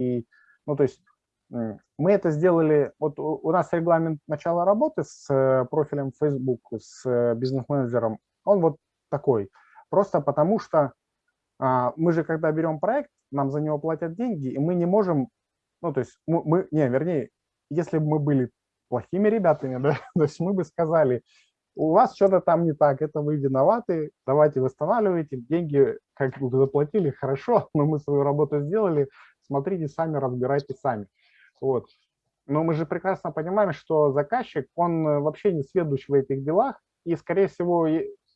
И, ну, то есть мы это сделали, вот у нас регламент начала работы с э, профилем Facebook, с э, бизнес-менеджером, он вот такой. Просто потому что а, мы же, когда берем проект, нам за него платят деньги, и мы не можем, ну, то есть мы, мы не, вернее, если бы мы были плохими ребятами, да, то есть мы бы сказали, у вас что-то там не так, это вы виноваты, давайте восстанавливайте, деньги как бы заплатили, хорошо, но мы свою работу сделали, смотрите сами, разбирайте сами. Вот. Но мы же прекрасно понимаем, что заказчик, он э, вообще не сведущ в этих делах, и, скорее всего,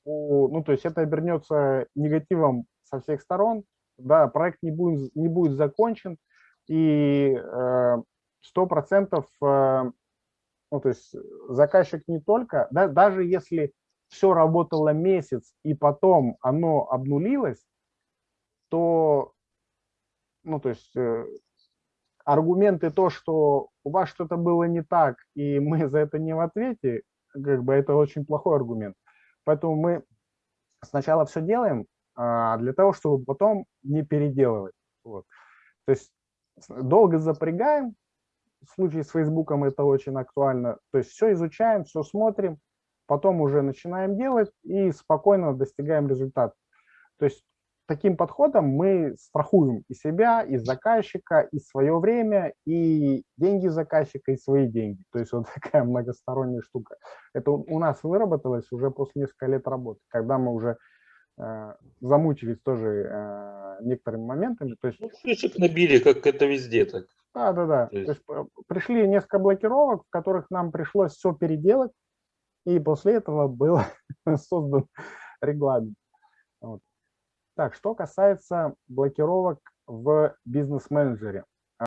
ну, то есть это обернется негативом со всех сторон, да, проект не будет, не будет закончен, и э, сто процентов, э, ну, то есть заказчик не только, да, даже если все работало месяц, и потом оно обнулилось, то, ну, то есть аргументы то, что у вас что-то было не так, и мы за это не в ответе, как бы это очень плохой аргумент. Поэтому мы сначала все делаем а, для того, чтобы потом не переделывать. Вот. То есть долго запрягаем, в случае с Фейсбуком это очень актуально, то есть все изучаем, все смотрим, потом уже начинаем делать и спокойно достигаем результата. То есть таким подходом мы страхуем и себя, и заказчика, и свое время, и деньги заказчика, и свои деньги. То есть вот такая многосторонняя штука. Это у нас выработалось уже после нескольких лет работы, когда мы уже э, замучились тоже э, некоторыми моментами. То есть, ну, ключик набили, как это везде так. Да, да, да. То есть... То есть э, пришли несколько блокировок, в которых нам пришлось все переделать, и после этого был создан регламент. Вот. Так, что касается блокировок в бизнес-менеджере.